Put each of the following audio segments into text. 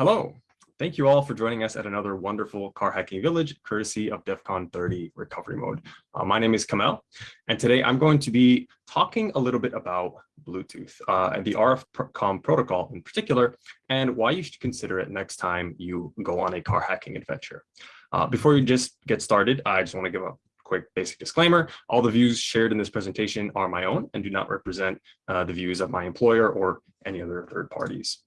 Hello. Thank you all for joining us at another wonderful car hacking village, courtesy of DEF CON 30 recovery mode. Uh, my name is Kamel, and today I'm going to be talking a little bit about Bluetooth uh, and the RFCOM protocol in particular, and why you should consider it next time you go on a car hacking adventure. Uh, before we just get started, I just want to give a quick basic disclaimer. All the views shared in this presentation are my own and do not represent uh, the views of my employer or any other third parties.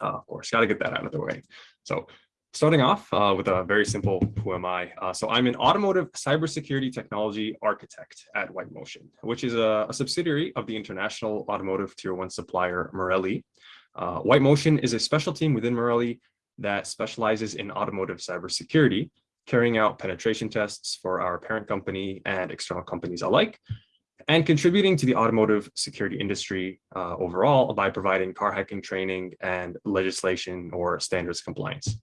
Uh, of course, got to get that out of the way. So starting off uh, with a very simple, who am I? Uh, so I'm an automotive cybersecurity technology architect at White Motion, which is a, a subsidiary of the international automotive tier one supplier Morelli. Uh, White Motion is a special team within Morelli that specializes in automotive cybersecurity, carrying out penetration tests for our parent company and external companies alike, and contributing to the automotive security industry uh, overall by providing car hacking training and legislation or standards compliance.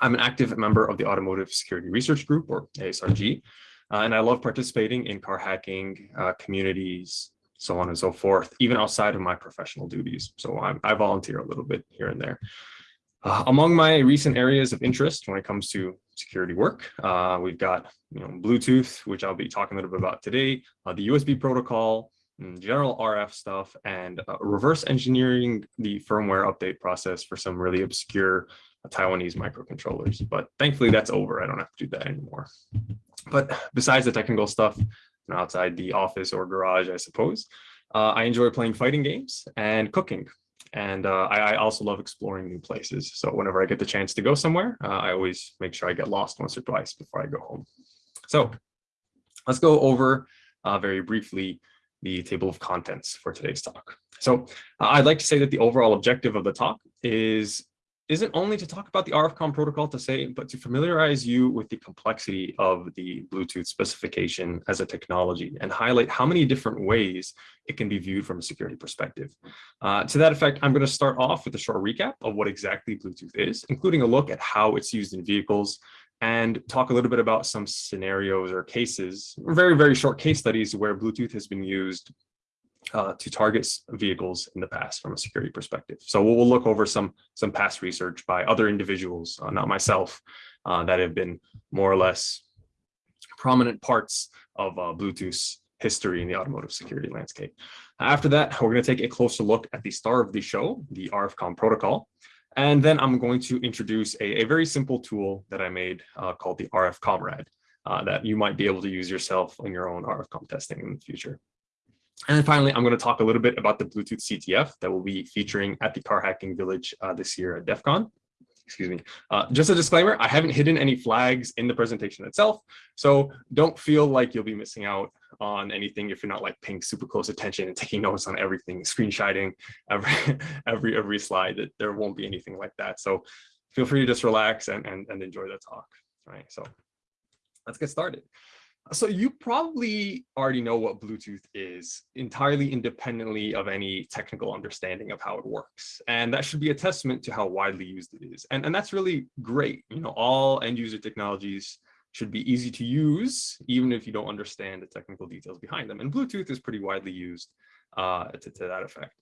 I'm an active member of the Automotive Security Research Group, or ASRG, uh, and I love participating in car hacking uh, communities, so on and so forth, even outside of my professional duties. So I'm, i volunteer a little bit here and there. Uh, among my recent areas of interest when it comes to security work, uh, we've got you know, Bluetooth, which I'll be talking a little bit about today, uh, the USB protocol, mm, general RF stuff, and uh, reverse engineering the firmware update process for some really obscure Taiwanese microcontrollers. But thankfully that's over. I don't have to do that anymore. But besides the technical stuff, outside the office or garage, I suppose, uh, I enjoy playing fighting games and cooking. And uh, I, I, also love exploring new places. So whenever I get the chance to go somewhere, uh, I always make sure I get lost once or twice before I go home. So let's go over uh, very briefly the table of contents for today's talk. So uh, I'd like to say that the overall objective of the talk is isn't only to talk about the RFCOM protocol to say, but to familiarize you with the complexity of the Bluetooth specification as a technology and highlight how many different ways it can be viewed from a security perspective. Uh, to that effect, I'm going to start off with a short recap of what exactly Bluetooth is, including a look at how it's used in vehicles and talk a little bit about some scenarios or cases, very, very short case studies where Bluetooth has been used uh, to target vehicles in the past from a security perspective. So we'll, we'll look over some some past research by other individuals, uh, not myself, uh, that have been more or less prominent parts of uh, Bluetooth's history in the automotive security landscape. After that, we're going to take a closer look at the star of the show, the RFCOM protocol. And then I'm going to introduce a, a very simple tool that I made uh, called the RF Comrade uh, that you might be able to use yourself in your own RF RFCOM testing in the future. And then finally, I'm going to talk a little bit about the Bluetooth CTF that will be featuring at the Car Hacking Village uh, this year at DEF CON. Excuse me. Uh, just a disclaimer, I haven't hidden any flags in the presentation itself, so don't feel like you'll be missing out on anything if you're not like paying super close attention and taking notes on everything, screenshotting every every every slide. That there won't be anything like that. So feel free to just relax and and, and enjoy the talk. All right, so let's get started. So you probably already know what Bluetooth is entirely independently of any technical understanding of how it works. And that should be a testament to how widely used it is. And, and that's really great. You know, all end user technologies should be easy to use, even if you don't understand the technical details behind them. And Bluetooth is pretty widely used uh, to, to that effect.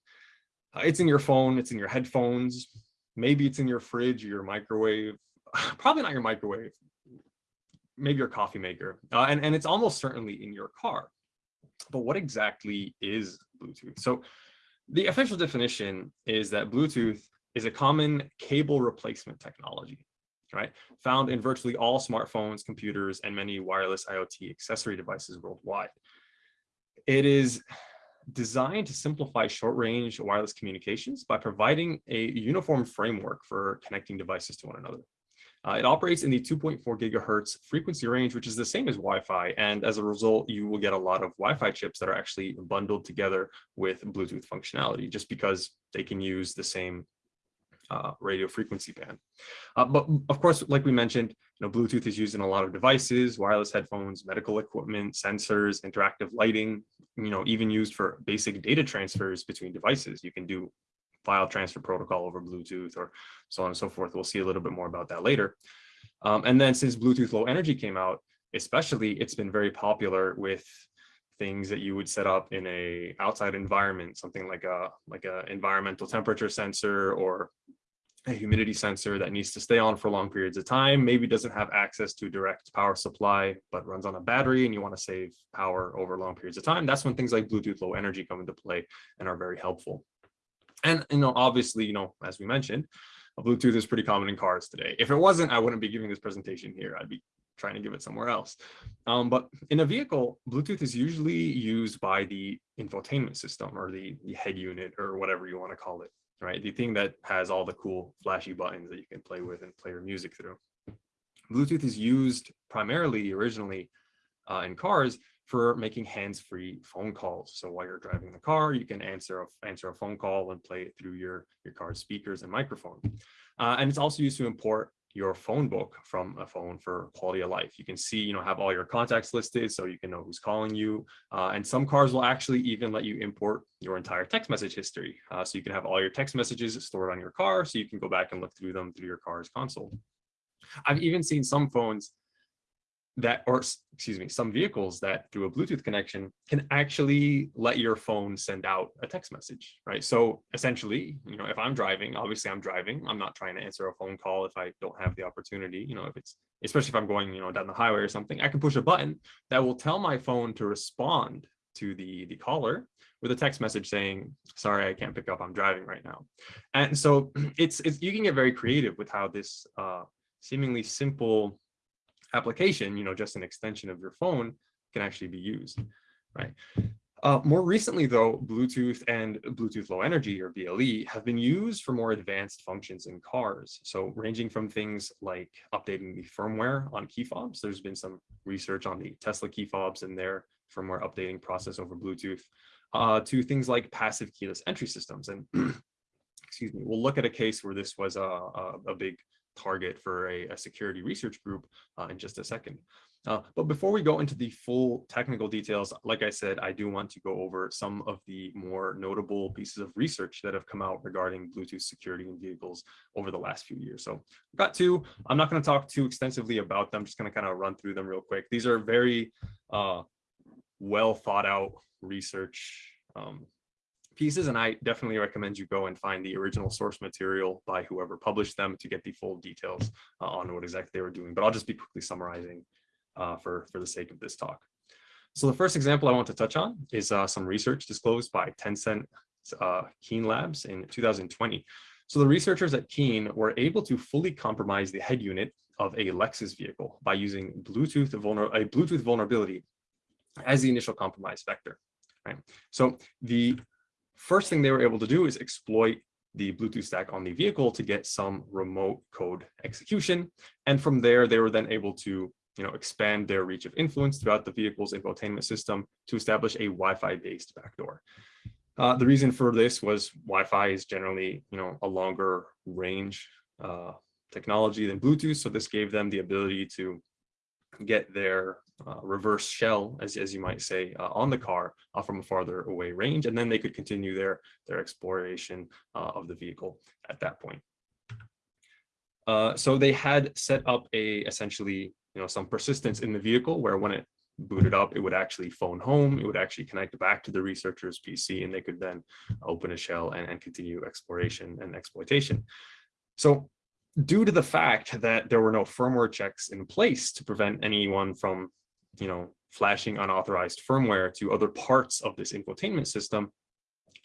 Uh, it's in your phone, it's in your headphones, maybe it's in your fridge your microwave, probably not your microwave, maybe your coffee maker, uh, and, and it's almost certainly in your car. But what exactly is Bluetooth? So the official definition is that Bluetooth is a common cable replacement technology, right? Found in virtually all smartphones, computers, and many wireless IoT accessory devices worldwide. It is designed to simplify short-range wireless communications by providing a uniform framework for connecting devices to one another. Uh, it operates in the 2.4 gigahertz frequency range, which is the same as Wi-Fi. And as a result, you will get a lot of Wi-Fi chips that are actually bundled together with Bluetooth functionality, just because they can use the same uh, radio frequency band. Uh, but of course, like we mentioned, you know, Bluetooth is used in a lot of devices, wireless headphones, medical equipment, sensors, interactive lighting, you know, even used for basic data transfers between devices. You can do file transfer protocol over Bluetooth or so on and so forth. We'll see a little bit more about that later. Um, and then since Bluetooth Low Energy came out, especially it's been very popular with things that you would set up in a outside environment, something like a like a environmental temperature sensor or a humidity sensor that needs to stay on for long periods of time, maybe doesn't have access to direct power supply, but runs on a battery and you want to save power over long periods of time, that's when things like Bluetooth low energy come into play and are very helpful. And, you know, obviously, you know, as we mentioned, Bluetooth is pretty common in cars today. If it wasn't, I wouldn't be giving this presentation here. I'd be trying to give it somewhere else. Um, but in a vehicle, Bluetooth is usually used by the infotainment system or the, the head unit or whatever you want to call it right? The thing that has all the cool flashy buttons that you can play with and play your music through. Bluetooth is used primarily originally uh, in cars for making hands-free phone calls. So while you're driving the car, you can answer a, answer a phone call and play it through your, your car's speakers and microphone. Uh, and it's also used to import your phone book from a phone for quality of life. You can see, you know, have all your contacts listed so you can know who's calling you. Uh, and some cars will actually even let you import your entire text message history. Uh, so you can have all your text messages stored on your car so you can go back and look through them through your car's console. I've even seen some phones that, or excuse me, some vehicles that through a Bluetooth connection can actually let your phone send out a text message, right? So essentially, you know, if I'm driving, obviously I'm driving, I'm not trying to answer a phone call if I don't have the opportunity, you know, if it's, especially if I'm going, you know, down the highway or something, I can push a button that will tell my phone to respond to the, the caller with a text message saying, sorry, I can't pick up, I'm driving right now. And so it's, it's you can get very creative with how this uh, seemingly simple application, you know, just an extension of your phone can actually be used, right? Uh, more recently, though, Bluetooth and Bluetooth Low Energy or BLE have been used for more advanced functions in cars. So ranging from things like updating the firmware on key fobs. There's been some research on the Tesla key fobs and their firmware updating process over Bluetooth uh, to things like passive keyless entry systems. And excuse me, we'll look at a case where this was a, a, a big target for a, a security research group uh, in just a second. Uh, but before we go into the full technical details, like I said, I do want to go over some of the more notable pieces of research that have come out regarding Bluetooth security in vehicles over the last few years. So I've got two. I'm not going to talk too extensively about them. I'm just going to kind of run through them real quick. These are very uh, well thought out research um, pieces and I definitely recommend you go and find the original source material by whoever published them to get the full details uh, on what exactly they were doing. But I'll just be quickly summarizing uh, for, for the sake of this talk. So the first example I want to touch on is uh, some research disclosed by Tencent uh, Keen Labs in 2020. So the researchers at Keen were able to fully compromise the head unit of a Lexus vehicle by using Bluetooth a Bluetooth vulnerability as the initial compromise vector. Right. So the first thing they were able to do is exploit the Bluetooth stack on the vehicle to get some remote code execution. And from there, they were then able to you know, expand their reach of influence throughout the vehicle's infotainment system to establish a Wi-Fi based backdoor. Uh, the reason for this was Wi-Fi is generally, you know, a longer range uh, technology than Bluetooth. So this gave them the ability to get their uh, reverse shell, as, as you might say, uh, on the car uh, from a farther away range, and then they could continue their, their exploration uh, of the vehicle at that point. Uh, so they had set up a essentially, you know, some persistence in the vehicle where when it booted up, it would actually phone home, it would actually connect back to the researcher's PC, and they could then open a shell and, and continue exploration and exploitation. So due to the fact that there were no firmware checks in place to prevent anyone from you know, flashing unauthorized firmware to other parts of this infotainment system,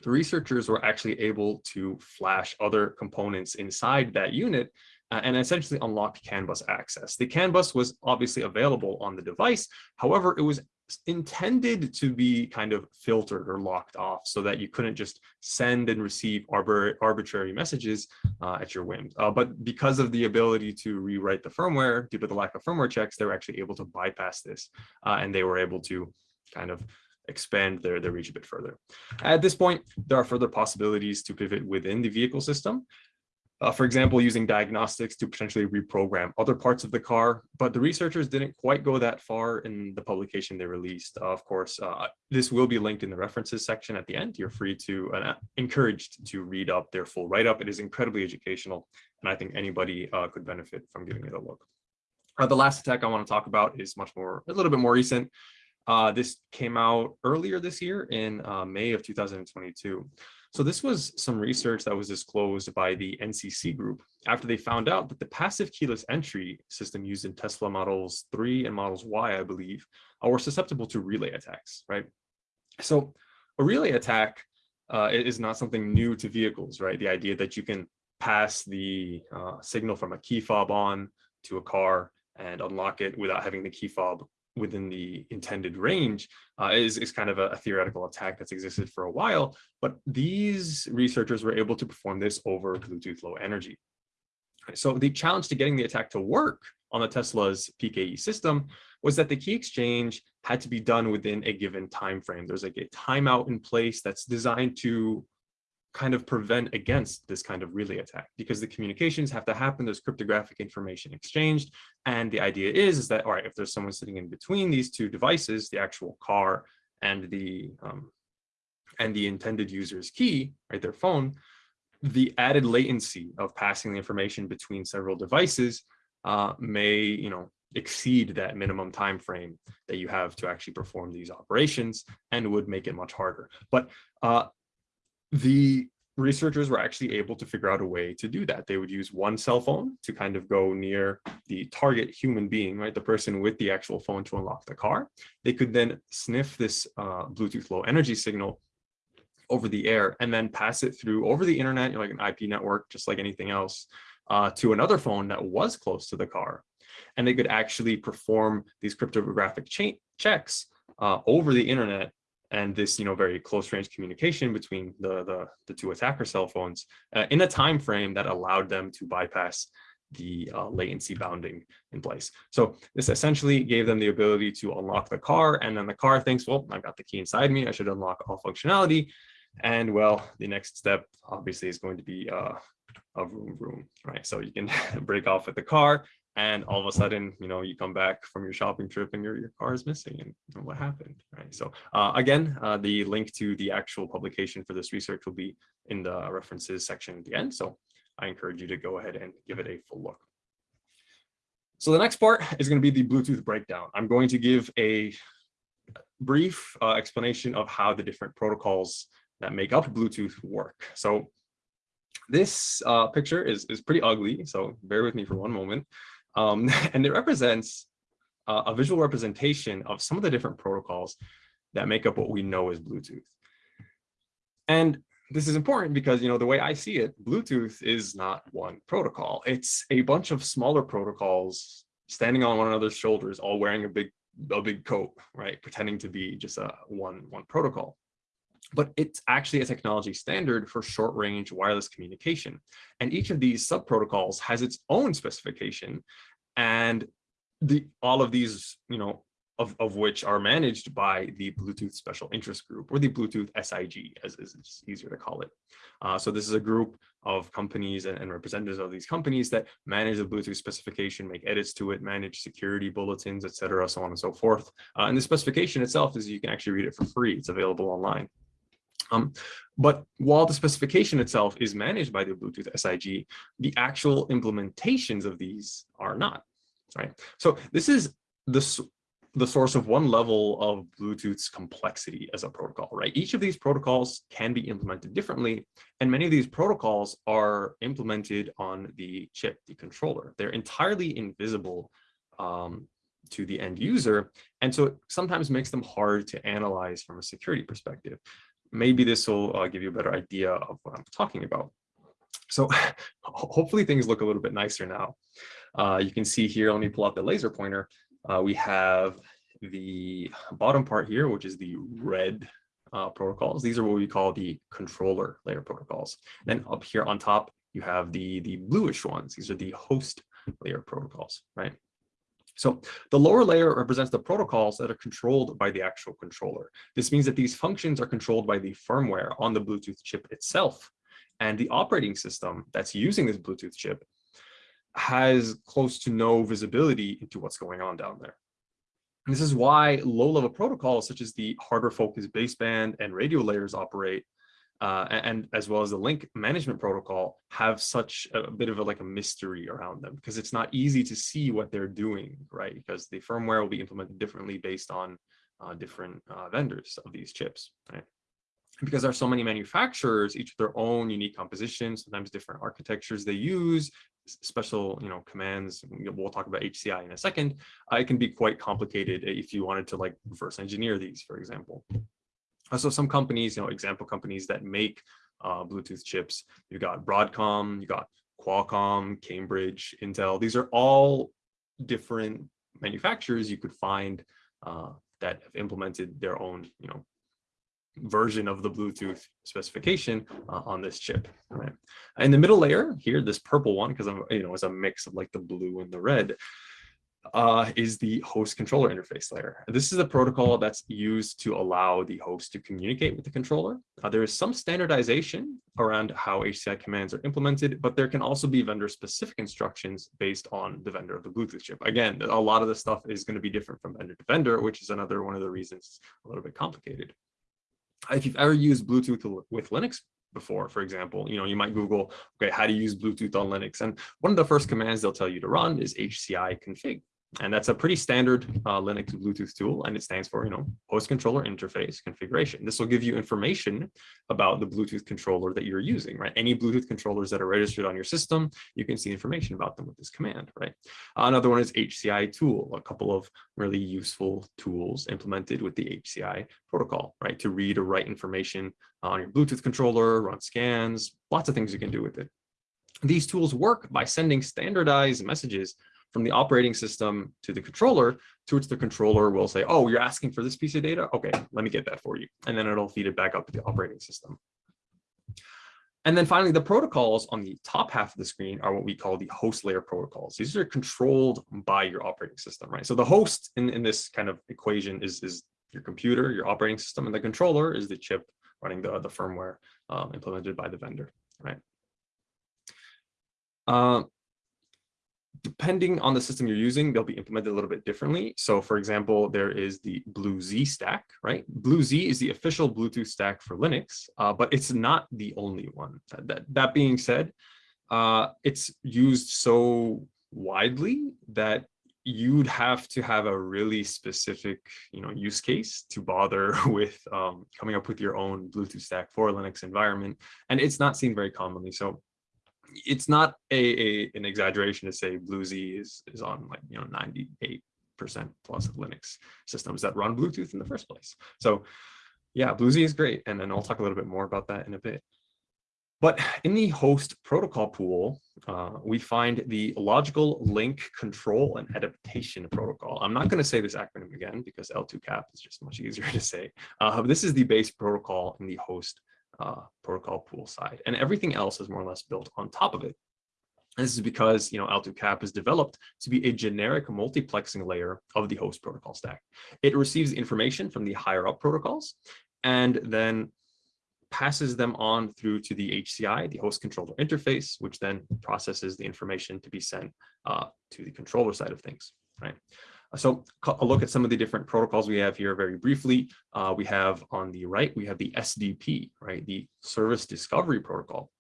the researchers were actually able to flash other components inside that unit uh, and essentially unlock CAN bus access. The CAN bus was obviously available on the device. However, it was intended to be kind of filtered or locked off so that you couldn't just send and receive arbitrary messages uh, at your whim. Uh, but because of the ability to rewrite the firmware due to the lack of firmware checks, they were actually able to bypass this uh, and they were able to kind of expand their, their reach a bit further. At this point, there are further possibilities to pivot within the vehicle system. Uh, for example, using diagnostics to potentially reprogram other parts of the car, but the researchers didn't quite go that far in the publication they released. Uh, of course, uh, this will be linked in the references section at the end. You're free to, uh, encouraged to read up their full write-up. It is incredibly educational, and I think anybody uh, could benefit from giving it a look. Uh, the last attack I want to talk about is much more, a little bit more recent. this came out earlier this year in May of 2022. So this was some research that was disclosed by the NCC group after they found out that the passive keyless entry system used in Tesla models 3 and models Y, I believe, uh, were susceptible to relay attacks, right? So a relay attack uh, is not something new to vehicles, right? The idea that you can pass the uh, signal from a key fob on to a car and unlock it without having the key fob within the intended range uh, is, is kind of a, a, theoretical attack that's existed for a while. But these researchers were able to perform this over Bluetooth Low Energy. So the challenge to getting the attack to work on the Tesla's PKE system was that the key exchange had to be done within a given time frame. There's like a timeout in place that's designed to kind of prevent against this kind of relay attack because the communications have to happen, there's cryptographic information exchanged. And the idea is, is that, all right, if there's someone sitting in between these two devices, the actual car and the um, and the intended user's key, right, their phone, the added latency of passing the information between several devices uh, may, you know, exceed that minimum time frame that you have to actually perform these operations and would make it much harder. But uh, the researchers were actually able to figure out a way to do that. They would use one cell phone to kind of go near the target human being, right? The person with the actual phone to unlock the car. They could then sniff this uh, Bluetooth low energy signal over the air and then pass it through over the internet, like an IP network, just like anything else, uh, to another phone that was close to the car. And they could actually perform these cryptographic checks uh, over the internet and this you know very close range communication between the the, the two attacker cell phones uh, in a time frame that allowed them to bypass the uh, latency bounding in place. So this essentially gave them the ability to unlock the car and then the car thinks, well, I've got the key inside me, I should unlock all functionality. And well, the next step obviously is going to be uh, a room room, right? So you can break off with the car and all of a sudden, you know, you come back from your shopping trip and your, your car is missing and, what happened, right? So uh, again, uh, the link to the actual publication for this research will be in the references section at the end. So I encourage you to go ahead and give it a full look. So the next part is going to be the Bluetooth breakdown. I'm going to give a brief uh, explanation of how the different protocols that make up Bluetooth work. So this uh, picture is, is pretty ugly, so bear with me for one moment. Um, and it represents uh, a visual representation of some of the different protocols that make up what we know as Bluetooth. And this is important because, you know, the way I see it, Bluetooth is not one protocol. It's a bunch of smaller protocols standing on one another's shoulders, all wearing a big, a big coat, right? Pretending to be just a one, one protocol but it's actually a technology standard for short range wireless communication. And each of these sub protocols has its own specification and the all of these, you know, of, of which are managed by the Bluetooth Special Interest Group or the Bluetooth SIG, as is easier to call it. Uh, so this is a group of companies and, and, representatives of these companies that manage the Bluetooth specification, make edits to it, manage security bulletins, etc., so on and so forth. Uh, and the specification itself is you can actually read it for free. It's available online. Um, but while the specification itself is managed by the Bluetooth SIG, the actual implementations of these are not, right? So this is the, the source of one level of Bluetooth's complexity as a protocol, right? Each of these protocols can be implemented differently, and many of these protocols are implemented on the chip, the controller. They're entirely invisible um, to the end user, and so it sometimes makes them hard to analyze from a security perspective maybe this will uh, give you a better idea of what I'm talking about. So hopefully things look a little bit nicer now. Uh, you can see here, let me pull out the laser pointer. Uh, we have the bottom part here, which is the red uh, protocols. These are what we call the controller layer protocols. Then up here on top, you have the, the bluish ones. These are the host layer protocols, right? So the lower layer represents the protocols that are controlled by the actual controller. This means that these functions are controlled by the firmware on the Bluetooth chip itself. And the operating system that's using this Bluetooth chip has close to no visibility into what's going on down there. And this is why low-level protocols such as the hardware focused baseband and radio layers operate uh, and as well as the link management protocol have such a bit of a, like a mystery around them because it's not easy to see what they're doing, right? Because the firmware will be implemented differently based on uh, different uh, vendors of these chips, right? because there are so many manufacturers, each with their own unique composition, sometimes different architectures they use, special you know commands we'll talk about hci in a second uh, it can be quite complicated if you wanted to like reverse engineer these for example uh, so some companies you know example companies that make uh, bluetooth chips You've got broadcom you got qualcomm cambridge intel these are all different manufacturers you could find uh, that have implemented their own you know version of the Bluetooth specification uh, on this chip. Right. In the middle layer here, this purple one, because I'm you know it's a mix of like the blue and the red, uh, is the host controller interface layer. This is a protocol that's used to allow the host to communicate with the controller. Uh, there is some standardization around how HCI commands are implemented, but there can also be vendor specific instructions based on the vendor of the Bluetooth chip. Again, a lot of the stuff is going to be different from vendor to vendor, which is another one of the reasons it's a little bit complicated if you've ever used Bluetooth with Linux before, for example, you know, you might Google, okay, how to use Bluetooth on Linux. And one of the first commands they'll tell you to run is HCI config. And that's a pretty standard uh, Linux Bluetooth tool, and it stands for, you know, host controller interface configuration. This will give you information about the Bluetooth controller that you're using, right? Any Bluetooth controllers that are registered on your system, you can see information about them with this command, right? Another one is HCI tool, a couple of really useful tools implemented with the HCI protocol, right? To read or write information on your Bluetooth controller, run scans, lots of things you can do with it. These tools work by sending standardized messages from the operating system to the controller, to which the controller will say, oh, you're asking for this piece of data? Okay, let me get that for you. And then it'll feed it back up to the operating system. And then finally, the protocols on the top half of the screen are what we call the host layer protocols. These are controlled by your operating system, right? So the host in, in this kind of equation is, is your computer, your operating system, and the controller is the chip running the, the firmware um, implemented by the vendor, right? Uh, depending on the system you're using, they'll be implemented a little bit differently. So for example, there is the BlueZ stack, right? BlueZ is the official Bluetooth stack for Linux, uh, but it's not the only one. That, that being said, uh, it's used so widely that you'd have to have a really specific you know use case to bother with um, coming up with your own bluetooth stack for a linux environment and it's not seen very commonly so it's not a, a, an exaggeration to say BlueZ is is on like you know 98 percent plus of Linux systems that run Bluetooth in the first place. So yeah, BlueZ is great, and then I'll talk a little bit more about that in a bit. But in the host protocol pool, uh, we find the logical link control and adaptation protocol. I'm not going to say this acronym again because L2CAP is just much easier to say. Uh, this is the base protocol in the host uh, protocol pool side, and everything else is more or less built on top of it. And this is because you know L2CAP is developed to be a generic multiplexing layer of the host protocol stack. It receives information from the higher up protocols and then passes them on through to the HCI, the host controller interface, which then processes the information to be sent uh, to the controller side of things, right? So a look at some of the different protocols we have here very briefly. Uh, we have on the right, we have the SDP, right? The service discovery protocol.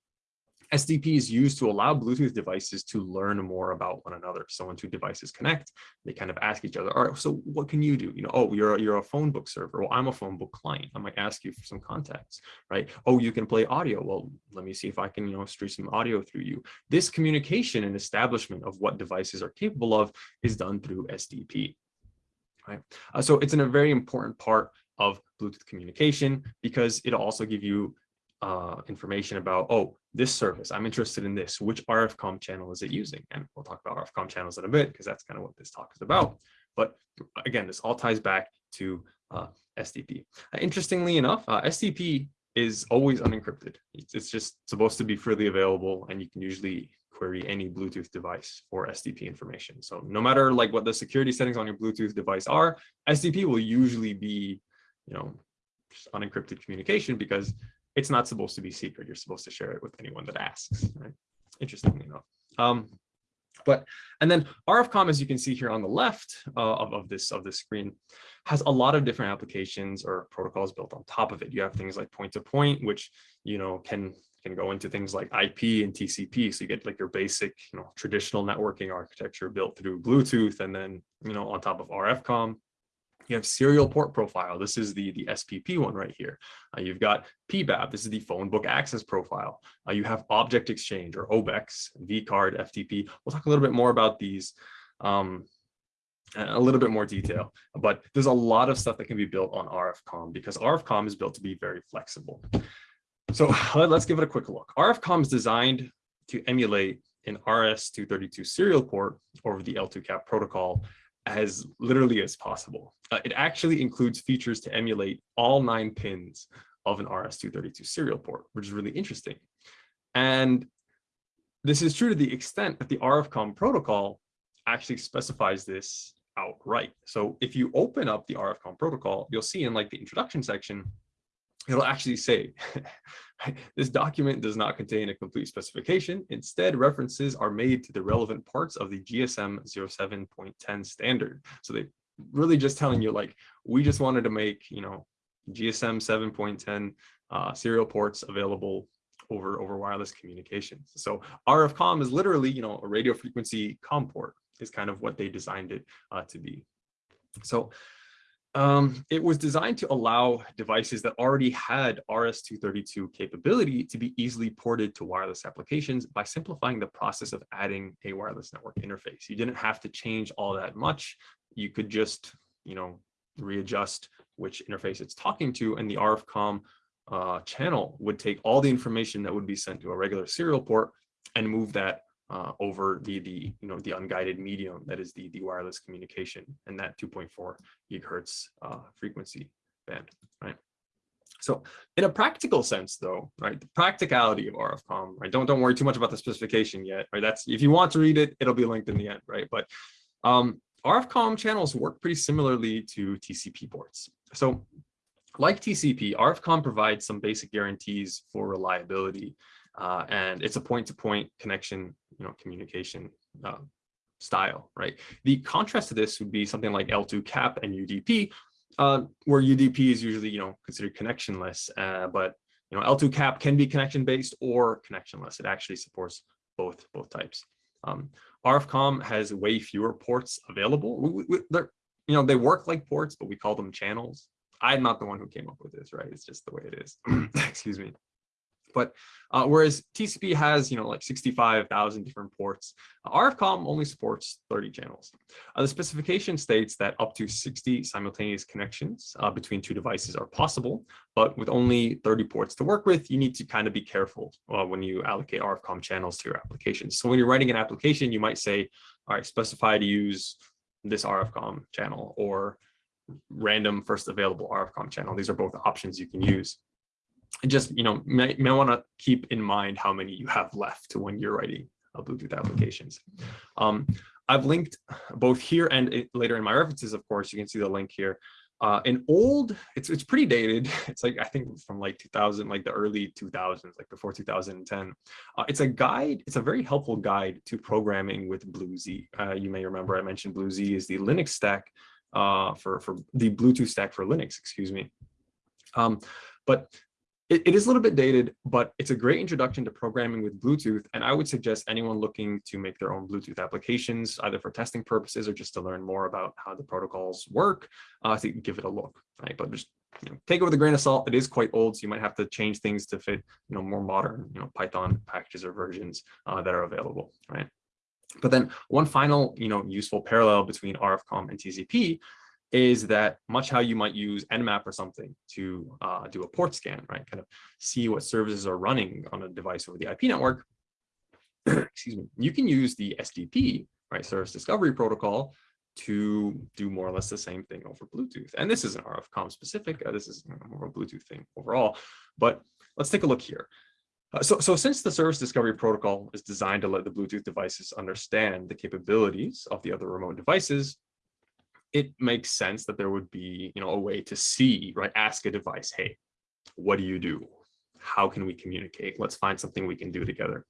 SDP is used to allow Bluetooth devices to learn more about one another. So when two devices connect, they kind of ask each other, all right, so what can you do? You know, oh, you're a, you're a phone book server. Well, I'm a phone book client. I might ask you for some contacts, right? Oh, you can play audio. Well, let me see if I can, you know, stream some audio through you. This communication and establishment of what devices are capable of is done through SDP, right? Uh, so it's in a very important part of Bluetooth communication because it'll also give you uh, information about, oh, this service, I'm interested in this, which RFCOM channel is it using? And we'll talk about RFCOM channels in a bit because that's kind of what this talk is about. But again, this all ties back to uh, SDP. Uh, interestingly enough, uh, SDP is always unencrypted. It's, it's, just supposed to be freely available and you can usually query any Bluetooth device for SDP information. So no matter like what the security settings on your Bluetooth device are, SDP will usually be, you know, unencrypted communication because it's not supposed to be secret. You're supposed to share it with anyone that asks, right? Interestingly enough. Um, but and then RFCOM, as you can see here on the left uh, of, of this of this screen, has a lot of different applications or protocols built on top of it. You have things like point to point, which you know can can go into things like IP and TCP. So you get like your basic, you know, traditional networking architecture built through Bluetooth, and then you know on top of RFCOM, You have serial port profile. This is the, the SPP one right here. Uh, you've got PBAP. This is the phone book access profile. Uh, you have object exchange or OBEX, vCard, FTP. We'll talk a little bit more about these um, a little bit more detail, but there's a lot of stuff that can be built on RFCOM because RFCOM is built to be very flexible. So let's give it a quick look. RFCOM is designed to emulate an RS-232 serial port over the L2CAP protocol as literally as possible. Uh, it actually includes features to emulate all nine pins of an RS-232 serial port, which is really interesting. And this is true to the extent that the RFCOMM protocol actually specifies this outright. So if you open up the RFCOMM protocol, you'll see in like the introduction section, it'll actually say this document does not contain a complete specification. Instead, references are made to the relevant parts of the GSM 07.10 standard. So they really just telling you like, we just wanted to make, you know, GSM 7.10 uh, serial ports available over, over wireless communications. So RFCOMM is literally, you know, a radio frequency COM port is kind of what they designed it uh, to be. So um, it was designed to allow devices that already had RS-232 capability to be easily ported to wireless applications by simplifying the process of adding a wireless network interface. You didn't have to change all that much. You could just, you know, readjust which interface it's talking to and the RFCOMM uh, channel would take all the information that would be sent to a regular serial port and move that uh, over the the you know the unguided medium that is the the wireless communication and that 2.4 gigahertz uh, frequency band, right? So in a practical sense, though, right, the practicality of RFCOMM, right? Don't don't worry too much about the specification yet, right? That's if you want to read it, it'll be linked in the end, right? But um, RFCOMM channels work pretty similarly to TCP ports. So like TCP, RFCOMM provides some basic guarantees for reliability uh, and it's a point-to-point -point connection, you know, communication uh, style, right? The contrast to this would be something like L2 CAP and UDP, uh, where UDP is usually, you know, considered connectionless, uh, but you know, L2 CAP can be connection-based or connectionless. It actually supports both both types. Um, RFCOMM has way fewer ports available. We, we, you know, they work like ports, but we call them channels. I'm not the one who came up with this, right? It's just the way it is. Excuse me. But uh, whereas TCP has, you know, like 65,000 different ports, uh, RFCOMM only supports 30 channels. Uh, the specification states that up to 60 simultaneous connections uh, between two devices are possible, but with only 30 ports to work with, you need to kind of be careful uh, when you allocate RFCOMM channels to your applications. So when you're writing an application, you might say, all right, specify to use this RFCOMM channel or random first available RFCOMM channel. These are both options you can use just, you know, may, may want to keep in mind how many you have left to when you're writing uh, Bluetooth applications. Um, I've linked both here and later in my references, of course, you can see the link here. Uh, an old, it's it's pretty dated. It's like, I think from like 2000, like the early 2000s, like before 2010. Uh, it's a guide, it's a very helpful guide to programming with BlueZ. Uh, you may remember I mentioned BlueZ is the Linux stack uh, for, for the Bluetooth stack for Linux, excuse me. Um, but it, it is a little bit dated, but it's a great introduction to programming with Bluetooth. And I would suggest anyone looking to make their own Bluetooth applications, either for testing purposes or just to learn more about how the protocols work, uh, to give it a look, right? But just you know, take it with a grain of salt. It is quite old, so you might have to change things to fit, you know, more modern, you know, Python packages or versions uh, that are available, right? But then one final, you know, useful parallel between RFCOMM and TCP is that much how you might use Nmap or something to uh, do a port scan, right? Kind of see what services are running on a device over the IP network. Excuse me. You can use the SDP, right, Service Discovery Protocol, to do more or less the same thing over Bluetooth. And this isn't RFCOMM specific. Uh, this is more a Bluetooth thing overall. But let's take a look here. Uh, so, so since the service discovery protocol is designed to let the Bluetooth devices understand the capabilities of the other remote devices, it makes sense that there would be, you know, a way to see, right? Ask a device, hey, what do you do? How can we communicate? Let's find something we can do together.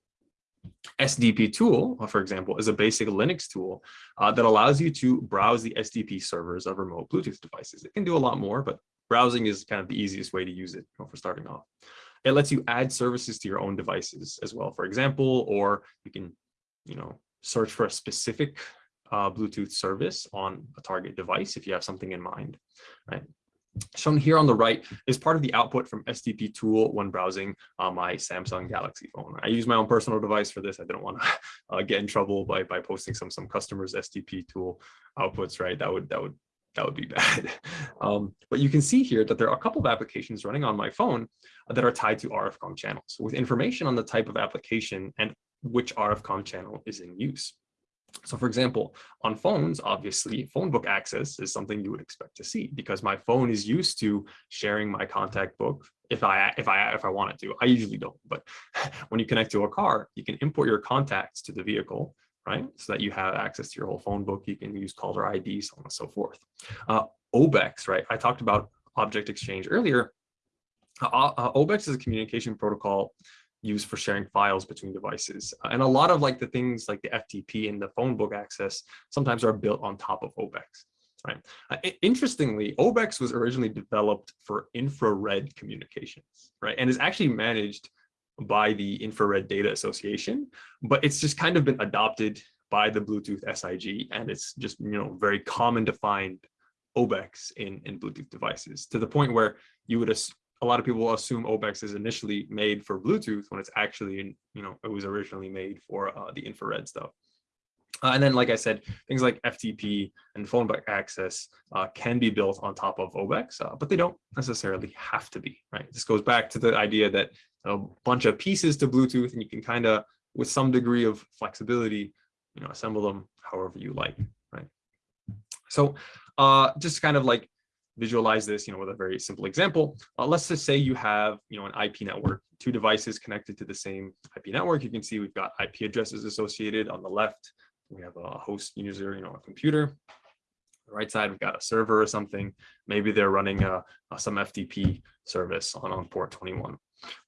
SDP tool, uh, for example, is a basic Linux tool uh, that allows you to browse the SDP servers of remote Bluetooth devices. It can do a lot more, but browsing is kind of the easiest way to use it you know, for starting off. It lets you add services to your own devices as well, for example, or you can, you know, search for a specific uh, Bluetooth service on a target device if you have something in mind, right? Shown here on the right is part of the output from SDP tool when browsing on my Samsung Galaxy phone. I use my own personal device for this. I didn't want to uh, get in trouble by by posting some some customers SDP tool outputs, right? That would that would that would be bad. Um, but you can see here that there are a couple of applications running on my phone that are tied to RFCOMM channels with information on the type of application and which RFCOMM channel is in use. So for example, on phones, obviously phone book access is something you would expect to see because my phone is used to sharing my contact book if I if I if I wanted to. I usually don't, but when you connect to a car, you can import your contacts to the vehicle, right? So that you have access to your whole phone book. You can use caller ID, so on and so forth. Uh, OBEX, right? I talked about object exchange earlier. Uh, uh, OBEX is a communication protocol used for sharing files between devices. Uh, and a lot of like the things like the FTP and the phone book access sometimes are built on top of OBEX. Right. Uh, interestingly, OBEX was originally developed for infrared communications, right, and is actually managed by the Infrared Data Association, but it's just kind of been adopted by the Bluetooth SIG, and it's just you know very common to find OBEX in in Bluetooth devices to the point where you would a lot of people assume OBEX is initially made for Bluetooth when it's actually, you know, it was originally made for uh, the infrared stuff. Uh, and then, like I said, things like FTP and phone book access uh, can be built on top of OBEX, uh, but they don't necessarily have to be, right? This goes back to the idea that a bunch of pieces to Bluetooth and you can kind of, with some degree of flexibility, you know, assemble them however you like, right? So uh, just kind of like visualize this, you know, with a very simple example. Uh, let's just say you have, you know, an IP network, two devices connected to the same IP network. You can see we've got IP addresses associated on the left. We have a host user, you know, a computer. The right side, we've got a server or something. Maybe they're running a, a, some FTP service on, on port 21.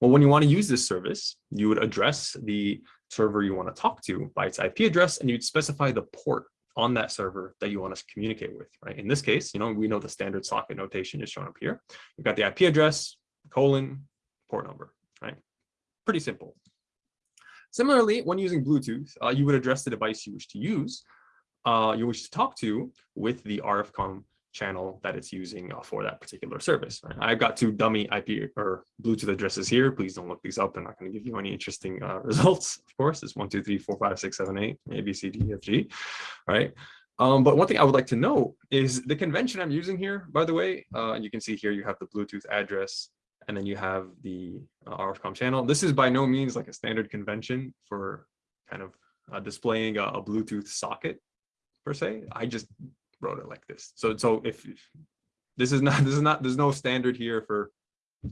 Well, when you want to use this service, you would address the server you want to talk to by its IP address, and you'd specify the port on that server that you want us to communicate with, right? In this case, you know, we know the standard socket notation is shown up here. We've got the IP address, colon, port number, right? Pretty simple. Similarly, when using Bluetooth, uh, you would address the device you wish to use, uh, you wish to talk to with the RFCOMM channel that it's using uh, for that particular service. I've got two dummy IP or Bluetooth addresses here. Please don't look these up. They're not going to give you any interesting uh, results. Of course, it's one, two, three, four, five, six, seven, eight, A, B, C, D, F, G, right? Um, but one thing I would like to know is the convention I'm using here, by the way, uh, you can see here you have the Bluetooth address and then you have the uh, RFCOMM channel. This is by no means like a standard convention for kind of uh, displaying a, a Bluetooth socket per se. I just wrote it like this. So so if, this is not this is not there's no standard here for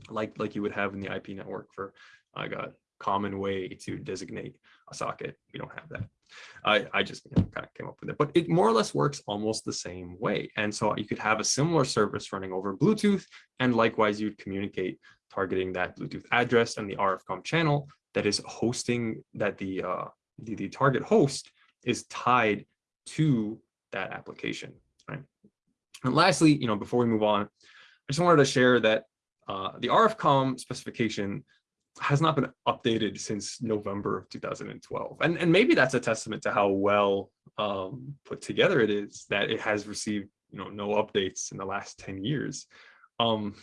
like like you would have in the IP network for I got common way to designate a socket. We don't have that. I, I just you know, kind of came up with it, but it more or less works almost the same way. And so you could have a similar service running over Bluetooth, and likewise you'd communicate targeting that Bluetooth address and the RFCOMM channel that is hosting that the, uh, the, the target host is tied to that application, right? And lastly, you know, before we move on, I just wanted to share that uh, the RFCOMM specification has not been updated since November of 2012. And, and maybe that's a testament to how well um, put together it is that it has received you know, no updates in the last 10 years. Um,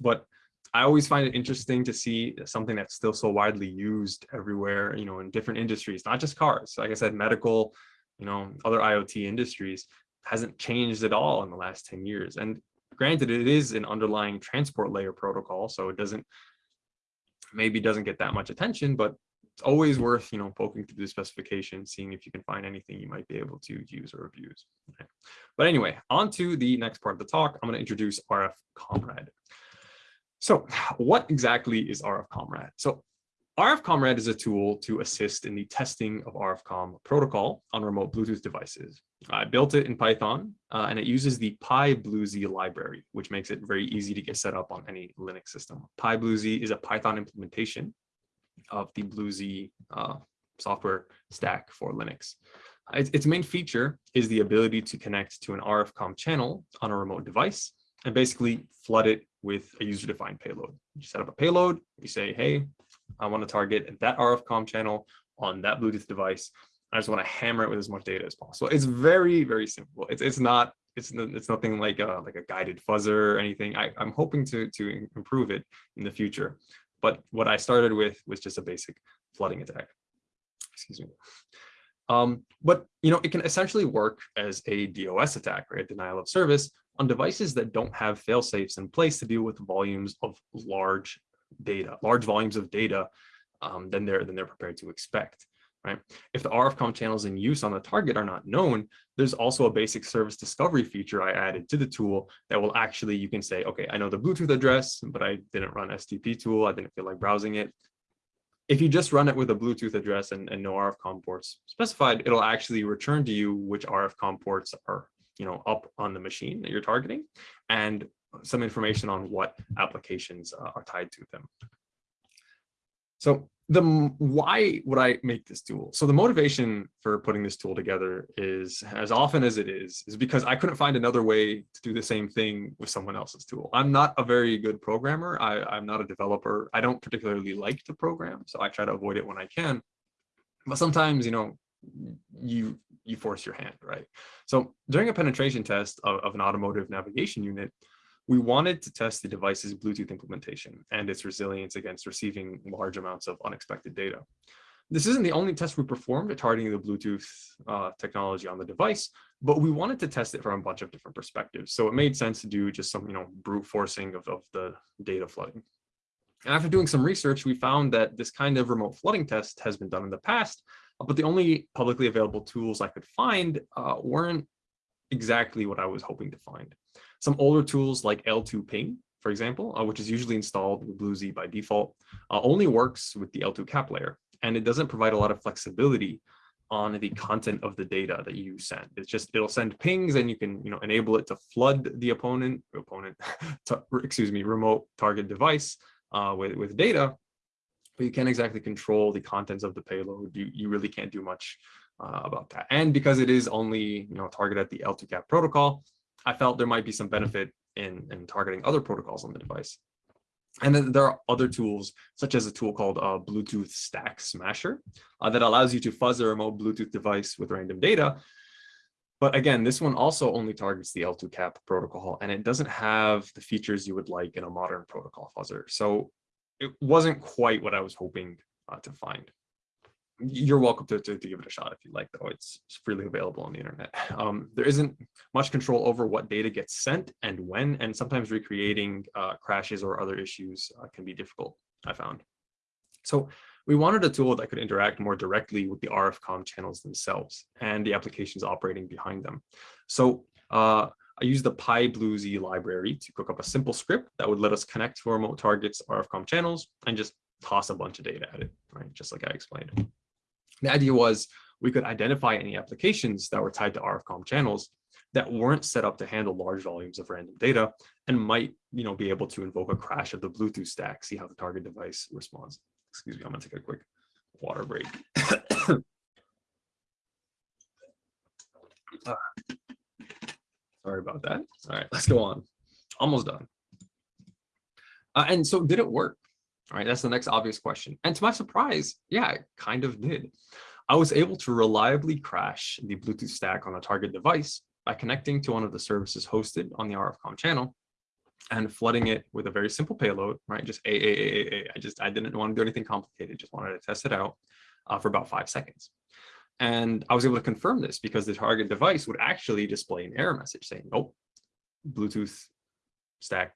but I always find it interesting to see something that's still so widely used everywhere, you know, in different industries, not just cars. Like I said, medical, you know, other IoT industries hasn't changed at all in the last 10 years. And granted, it is an underlying transport layer protocol, so it doesn't maybe doesn't get that much attention, but it's always worth, you know, poking through the specification, seeing if you can find anything you might be able to use or abuse. Okay. But anyway, on to the next part of the talk, I'm going to introduce RF Comrade. So what exactly is RF Comrade? So RF Comrade is a tool to assist in the testing of RFCom protocol on remote Bluetooth devices. I built it in Python, uh, and it uses the PyBlueZ library, which makes it very easy to get set up on any Linux system. PyBlueZ is a Python implementation of the BlueZ uh, software stack for Linux. Its, its main feature is the ability to connect to an RFCom channel on a remote device and basically flood it with a user-defined payload. You set up a payload, you say, hey, I want to target that RFCOMM channel on that Bluetooth device, I just want to hammer it with as much data as possible. It's very, very simple. It's, it's not, it's, it's nothing like a, like a guided fuzzer or anything. I, I'm hoping to, to improve it in the future. But what I started with was just a basic flooding attack. Excuse me. Um, but you know, it can essentially work as a DOS attack, right? Denial of service on devices that don't have fail safes in place to deal with volumes of large data, large volumes of data um, than they're than they're prepared to expect right? If the RFCOMM channels in use on the target are not known, there's also a basic service discovery feature I added to the tool that will actually, you can say, okay, I know the Bluetooth address, but I didn't run STP tool. I didn't feel like browsing it. If you just run it with a Bluetooth address and, and no RFCOMM ports specified, it'll actually return to you which RFCOMM ports are you know, up on the machine that you're targeting and some information on what applications uh, are tied to them. So the why would I make this tool? So the motivation for putting this tool together is as often as it is, is because I couldn't find another way to do the same thing with someone else's tool. I'm not a very good programmer. I, I'm not a developer. I don't particularly like to program, so I try to avoid it when I can. But sometimes, you know, you you force your hand, right? So during a penetration test of, of an automotive navigation unit, we wanted to test the device's Bluetooth implementation and its resilience against receiving large amounts of unexpected data. This isn't the only test we performed targeting the Bluetooth uh, technology on the device, but we wanted to test it from a bunch of different perspectives. So it made sense to do just some, you know, brute forcing of, of the data flooding. And after doing some research, we found that this kind of remote flooding test has been done in the past, but the only publicly available tools I could find uh, weren't exactly what I was hoping to find. Some older tools like L2 ping, for example, uh, which is usually installed with BlueZ by default, uh, only works with the L2 cap layer, and it doesn't provide a lot of flexibility on the content of the data that you send. It's just, it'll send pings and you can, you know, enable it to flood the opponent, opponent, excuse me, remote target device uh, with, with data, but you can't exactly control the contents of the payload. You, you really can't do much uh, about that. And because it is only, you know, targeted at the L2 cap protocol, I felt there might be some benefit in, in targeting other protocols on the device. And then there are other tools, such as a tool called uh, Bluetooth Stack Smasher, uh, that allows you to fuzz a remote Bluetooth device with random data. But again, this one also only targets the L2 cap protocol, and it doesn't have the features you would like in a modern protocol fuzzer. So it wasn't quite what I was hoping uh, to find you're welcome to, to, to, give it a shot if you like, though. It's, freely available on the internet. Um, there isn't much control over what data gets sent and when, and sometimes recreating uh, crashes or other issues uh, can be difficult, I found. So we wanted a tool that could interact more directly with the RFCOMM channels themselves and the applications operating behind them. So uh, I used the PyBlueZ library to cook up a simple script that would let us connect to remote targets RFCOMM channels and just toss a bunch of data at it, right? Just like I explained. The idea was we could identify any applications that were tied to RFCOMM channels that weren't set up to handle large volumes of random data and might you know, be able to invoke a crash of the Bluetooth stack, see how the target device responds. Excuse me, I'm gonna take a quick water break. uh, sorry about that. All right, let's go on. Almost done. Uh, and so did it work? Right, that's the next obvious question. And to my surprise, yeah, it kind of did. I was able to reliably crash the Bluetooth stack on a target device by connecting to one of the services hosted on the RFCOMM channel and flooding it with a very simple payload, right? Just a, a, a, a. I just, I didn't want to do anything complicated, just wanted to test it out uh, for about five seconds. And I was able to confirm this because the target device would actually display an error message saying, nope, Bluetooth stack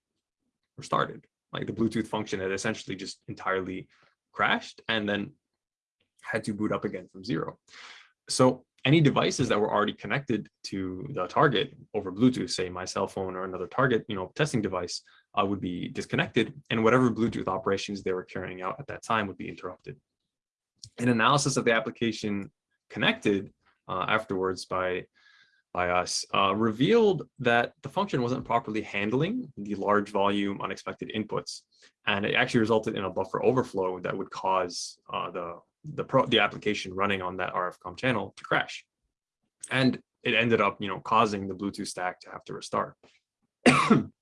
restarted like the Bluetooth function had essentially just entirely crashed and then had to boot up again from zero. So any devices that were already connected to the target over Bluetooth, say my cell phone or another target, you know, testing device uh, would be disconnected and whatever Bluetooth operations they were carrying out at that time would be interrupted. An analysis of the application connected uh, afterwards by by us uh, revealed that the function wasn't properly handling the large volume unexpected inputs. And it actually resulted in a buffer overflow that would cause uh, the, the, pro the application running on that RFCOMM channel to crash. And it ended up, you know, causing the Bluetooth stack to have to restart.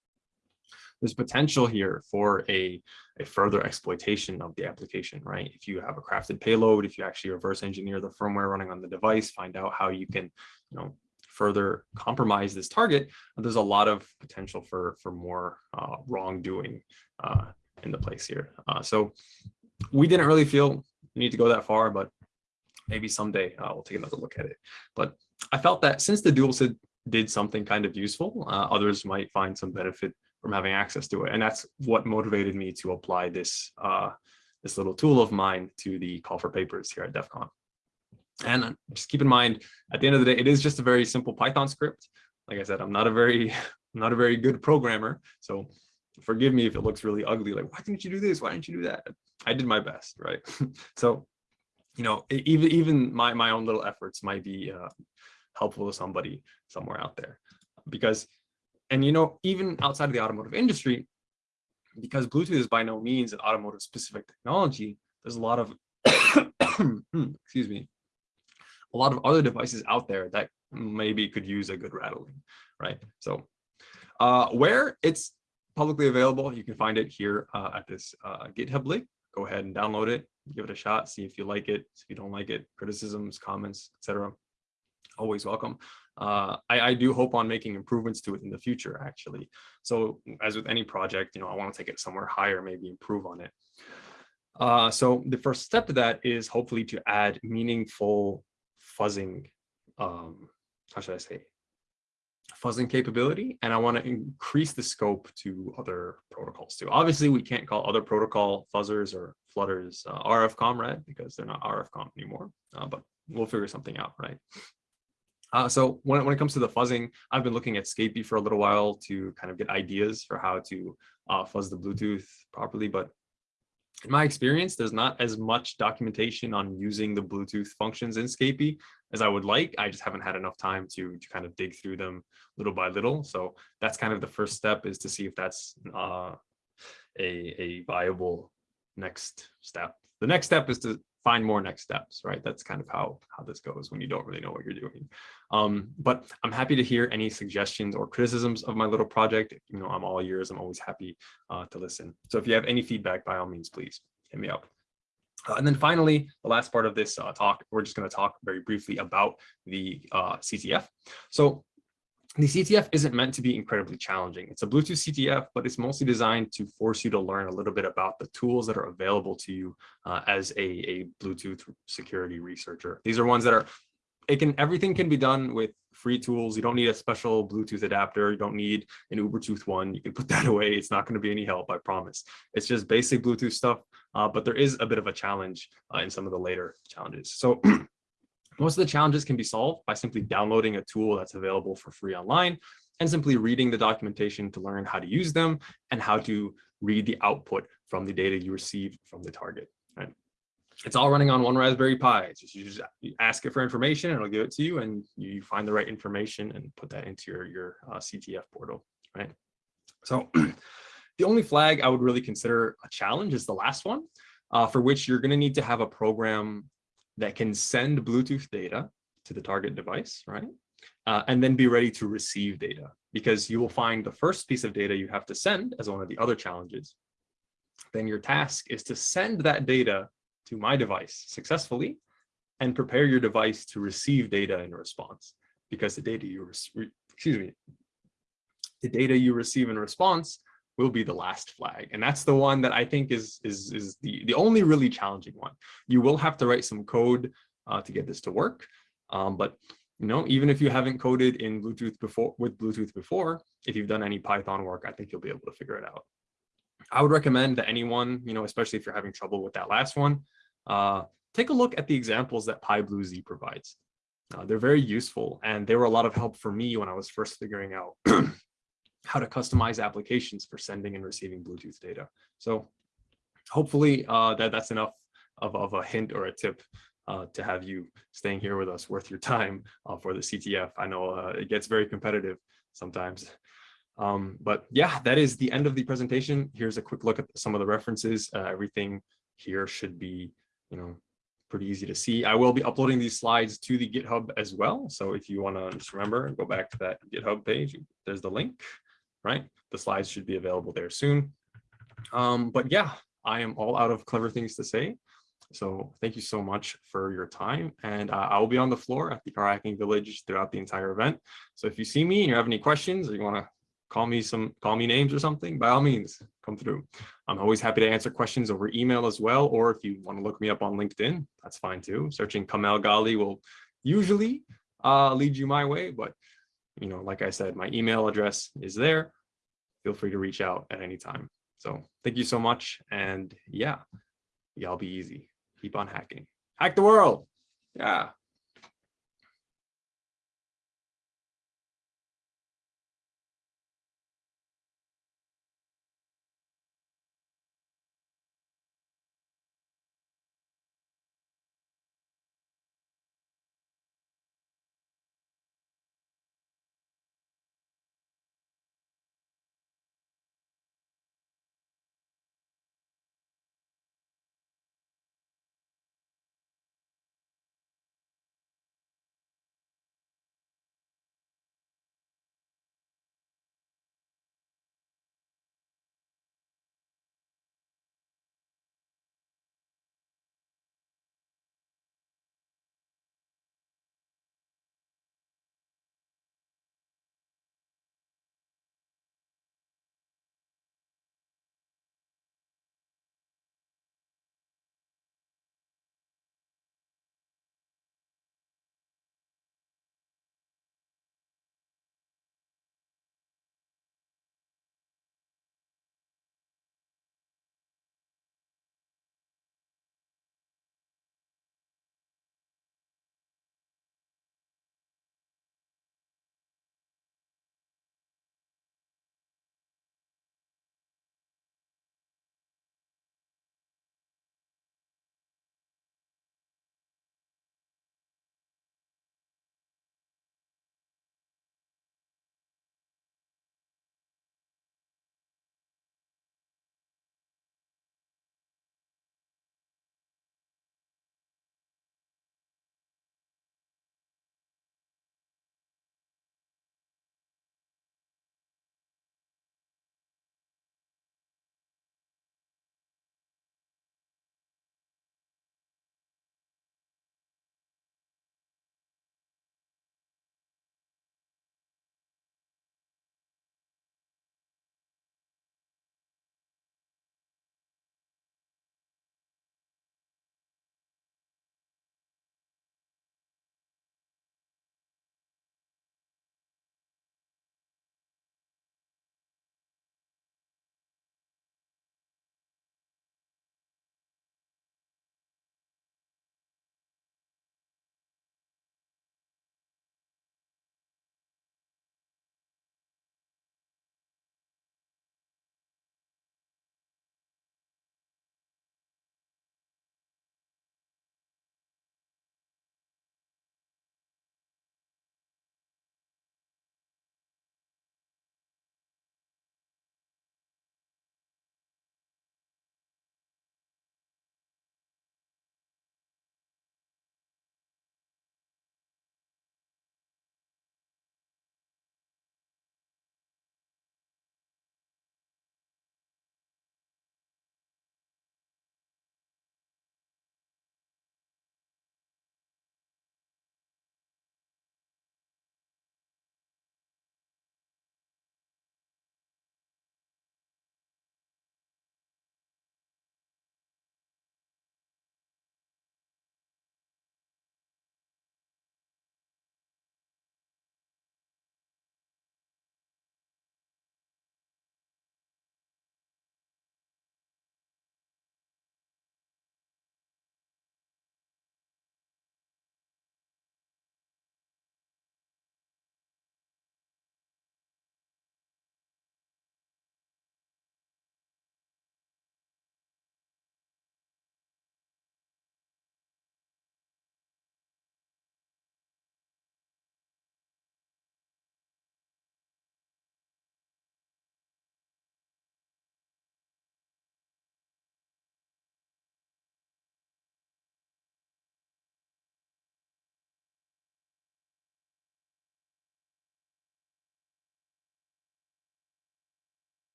there's potential here for a, a further exploitation of the application, right? If you have a crafted payload, if you actually reverse engineer the firmware running on the device, find out how you can, you know, further compromise this target, there's a lot of potential for, for more uh, wrongdoing uh, in the place here. Uh, so we didn't really feel we need to go that far, but maybe someday uh, we'll take another look at it. But I felt that since the dual SID did something kind of useful, uh, others might find some benefit from having access to it. And that's what motivated me to apply this, uh, this little tool of mine to the call for papers here at DEF CON. And just keep in mind, at the end of the day, it is just a very simple Python script. Like I said, I'm not a very, not a very good programmer. So forgive me if it looks really ugly. Like, why didn't you do this? Why didn't you do that? I did my best, right? so, you know, even even my my own little efforts might be uh, helpful to somebody somewhere out there, because, and you know, even outside of the automotive industry, because Bluetooth is by no means an automotive specific technology. There's a lot of, excuse me, a lot of other devices out there that maybe could use a good rattling, right? So uh, where it's publicly available, you can find it here uh, at this uh, GitHub link. Go ahead and download it, give it a shot, see if you like it. If you don't like it, criticisms, comments, etc. Always welcome. Uh, I, I, do hope on making improvements to it in the future, actually. So as with any project, you know, I want to take it somewhere higher, maybe improve on it. Uh, so the first step to that is hopefully to add meaningful fuzzing, um, how should I say, fuzzing capability, and I want to increase the scope to other protocols too. Obviously, we can't call other protocol fuzzers or flutters uh, RF comrade because they're not RF comp anymore, uh, but we'll figure something out, right? Uh, so when, when it comes to the fuzzing, I've been looking at Scapy for a little while to kind of get ideas for how to uh, fuzz the Bluetooth properly, but in my experience, there's not as much documentation on using the Bluetooth functions in Scapy as I would like. I just haven't had enough time to, to kind of dig through them little by little. So that's kind of the first step is to see if that's uh, a, a viable next step. The next step is to find more next steps, right? That's kind of how, how this goes when you don't really know what you're doing. Um, but I'm happy to hear any suggestions or criticisms of my little project. You know, I'm all ears. I'm always happy uh, to listen. So if you have any feedback, by all means, please hit me up. Uh, and then finally, the last part of this uh, talk, we're just going to talk very briefly about the uh, CTF. So the CTF isn't meant to be incredibly challenging. It's a Bluetooth CTF, but it's mostly designed to force you to learn a little bit about the tools that are available to you uh, as a, a Bluetooth security researcher. These are ones that are, it can, everything can be done with free tools. You don't need a special Bluetooth adapter. You don't need an Ubertooth one. You can put that away. It's not going to be any help, I promise. It's just basic Bluetooth stuff, uh, but there is a bit of a challenge uh, in some of the later challenges. So Most of the challenges can be solved by simply downloading a tool that's available for free online and simply reading the documentation to learn how to use them and how to read the output from the data you receive from the target. Right? It's all running on one Raspberry Pi. It's just you just ask it for information and it'll give it to you and you find the right information and put that into your, your uh, CTF portal, right? So the only flag I would really consider a challenge is the last one, uh, for which you're gonna need to have a program that can send Bluetooth data to the target device, right? Uh, and then be ready to receive data because you will find the first piece of data you have to send as one of the other challenges. Then your task is to send that data to my device successfully and prepare your device to receive data in response because the data you, excuse me, the data you receive in response will be the last flag. And that's the one that I think is, is, is the, the only really challenging one. You will have to write some code uh, to get this to work. Um, but you know, even if you haven't coded in Bluetooth before with Bluetooth before, if you've done any Python work, I think you'll be able to figure it out. I would recommend that anyone, you know, especially if you're having trouble with that last one, uh, take a look at the examples that PyBlueZ provides. Uh, they're very useful and they were a lot of help for me when I was first figuring out how to customize applications for sending and receiving Bluetooth data. So hopefully uh, that, that's enough of, of a hint or a tip uh, to have you staying here with us worth your time uh, for the CTF. I know uh, it gets very competitive sometimes. Um, but yeah, that is the end of the presentation. Here's a quick look at some of the references. Uh, everything here should be, you know, pretty easy to see. I will be uploading these slides to the GitHub as well. So if you want to just remember, and go back to that GitHub page, there's the link right? The slides should be available there soon. Um, but yeah, I am all out of clever things to say. So thank you so much for your time. And uh, I will be on the floor at the Car Hacking Village throughout the entire event. So if you see me and you have any questions or you want to call me some call me names or something, by all means, come through. I'm always happy to answer questions over email as well. Or if you want to look me up on LinkedIn, that's fine too. Searching Kamel Ghali will usually uh, lead you my way. But, you know, like I said, my email address is there. Feel free to reach out at any time. So thank you so much. And yeah, y'all be easy. Keep on hacking. Hack the world. Yeah.